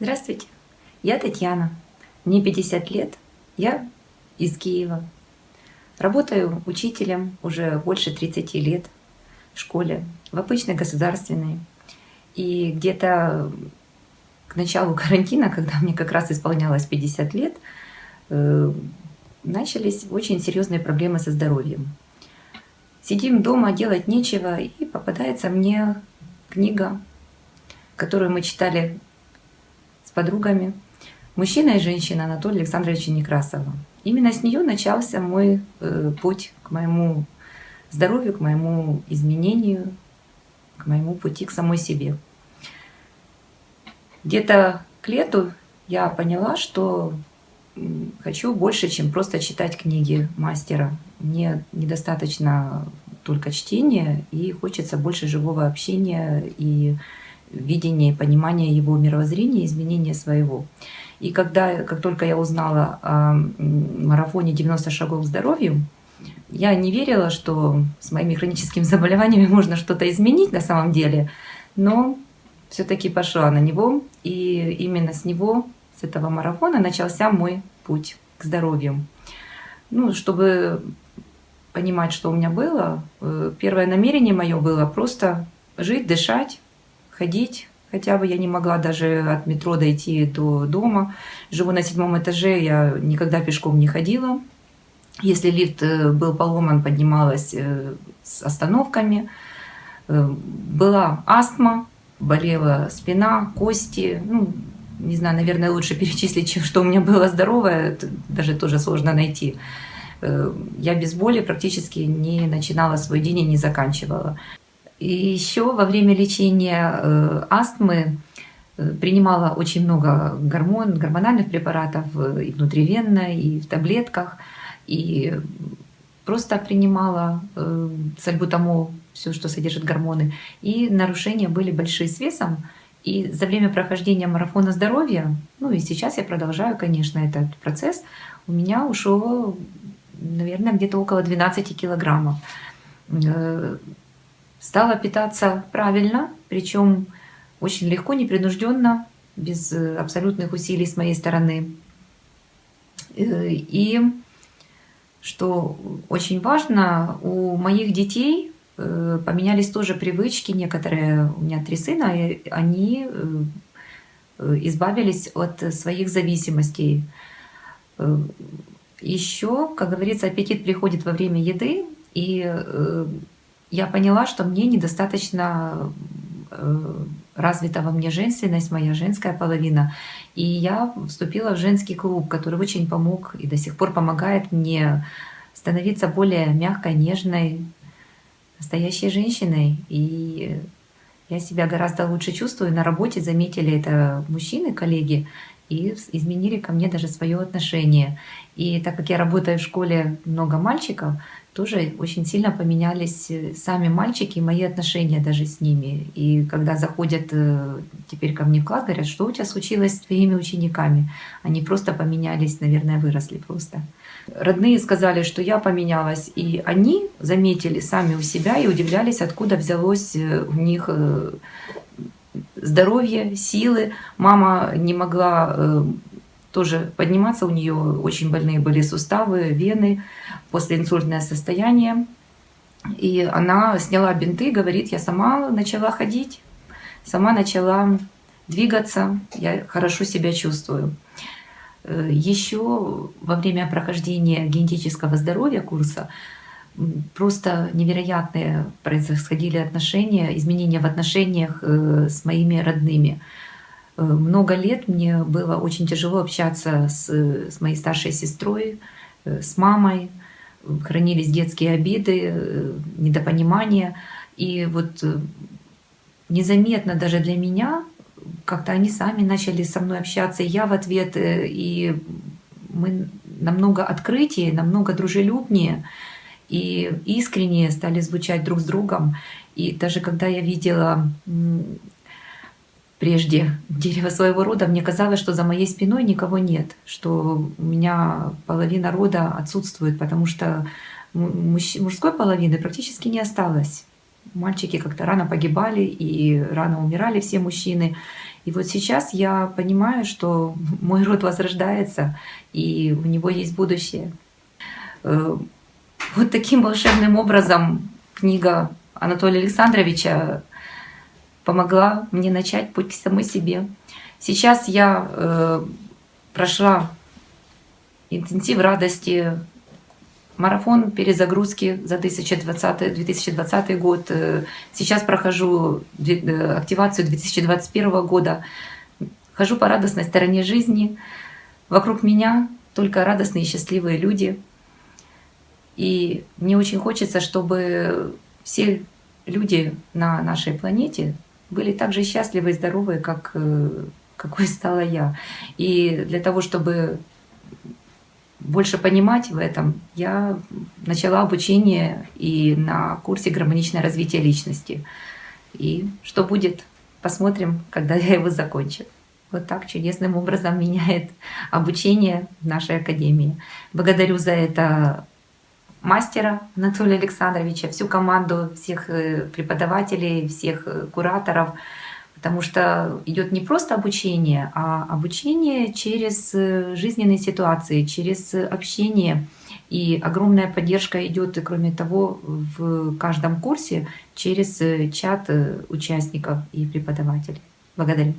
Здравствуйте, я Татьяна, мне 50 лет, я из Киева. Работаю учителем уже больше 30 лет в школе, в обычной государственной. И где-то к началу карантина, когда мне как раз исполнялось 50 лет, э, начались очень серьезные проблемы со здоровьем. Сидим дома, делать нечего, и попадается мне книга, которую мы читали подругами, мужчина и женщина Анатолия Александровича Некрасова. Именно с нее начался мой э, путь к моему здоровью, к моему изменению, к моему пути к самой себе. Где-то к лету я поняла, что хочу больше, чем просто читать книги мастера. Мне недостаточно только чтения, и хочется больше живого общения и видение, понимание его мировоззрения, изменение своего. И когда, как только я узнала о марафоне 90 шагов к здоровью, я не верила, что с моими хроническими заболеваниями можно что-то изменить на самом деле, но все-таки пошла на него, и именно с него, с этого марафона начался мой путь к здоровью. Ну, чтобы понимать, что у меня было, э, первое намерение мое было просто жить, дышать, ходить. Хотя бы я не могла даже от метро дойти до дома. Живу на седьмом этаже, я никогда пешком не ходила. Если лифт э, был поломан, поднималась э, с остановками. Э, была астма, болела спина, кости. Ну, не знаю, наверное, лучше перечислить, чем что у меня было здоровое, даже тоже сложно найти. Я без боли практически не начинала свой день и не заканчивала. И еще во время лечения э, астмы э, принимала очень много гормон, гормональных препаратов э, и внутривенно, и в таблетках, и просто принимала сальбутамол, все, что содержит гормоны. И нарушения были большие с весом. И за время прохождения марафона здоровья, ну и сейчас я продолжаю, конечно, этот процесс, у меня ушло, наверное, где-то около 12 килограммов стала питаться правильно, причем очень легко, непринужденно, без э, абсолютных усилий с моей стороны. Э, и что очень важно, у моих детей э, поменялись тоже привычки, некоторые, у меня три сына, и они избавились от своих зависимостей. Еще, как говорится, аппетит приходит во время еды, и я поняла, что мне недостаточно э, развита во мне женственность, моя женская половина. И я вступила в женский клуб, который очень помог и до сих пор помогает мне становиться более мягкой, нежной, настоящей женщиной. И я себя гораздо лучше чувствую. На работе заметили это мужчины, коллеги, и изменили ко мне даже свое отношение. И так как я работаю в школе много мальчиков, тоже очень сильно поменялись э, сами мальчики и мои отношения даже с ними. И когда заходят э, теперь ко мне в класс, говорят, что у тебя случилось с твоими учениками? Они просто поменялись, наверное, выросли просто. Родные сказали, что я поменялась, и они заметили сами у себя и удивлялись, откуда взялось э, у них здоровье, силы. Мама не могла тоже подниматься, у нее очень больные были суставы, вены, после инсультное состояние. И она сняла бинты, говорит, я сама начала ходить, сама начала двигаться, я хорошо себя чувствую. Э, Еще во время прохождения генетического здоровья курса просто невероятные происходили отношения, изменения в отношениях э, с моими родными. Э, много лет мне было очень тяжело общаться с, с моей старшей сестрой, с мамой. Хранились детские обиды, недопонимания. И вот незаметно даже для меня как-то они сами начали со мной общаться, я в ответ, и мы намного открытие, намного дружелюбнее и искреннее стали звучать друг с другом. И даже когда я видела прежде дерево своего рода, мне казалось, что за моей спиной никого нет, что у меня половина рода отсутствует, потому что мужской половины практически не осталось. Мальчики как-то рано погибали и рано умирали все мужчины. И вот сейчас я понимаю, что мой род возрождается, и у него есть будущее. Э, вот таким волшебным образом книга Анатолия Александровича помогла мне начать путь к самой себе. Сейчас я э, прошла интенсив радости, марафон перезагрузки за 2020, 2020 год. Э, сейчас прохожу э, активацию 2021 года. Хожу по радостной стороне жизни. Вокруг меня только радостные и счастливые люди. И мне очень хочется, чтобы все люди на нашей планете были так же счастливы и здоровы, как э, какой стала я. И для того, чтобы больше понимать в этом, я начала обучение и на курсе «Гармоничное развитие личности». И что будет, посмотрим, когда я его закончу. Вот так чудесным образом меняет обучение в нашей академии. Благодарю за это мастера Анатолия Александровича, всю команду всех э, преподавателей, всех э, кураторов, потому что идет не просто обучение, а обучение через э, жизненные ситуации, через общение. И огромная поддержка идет, кроме того, в каждом курсе через чат участников и преподавателей. Благодарю.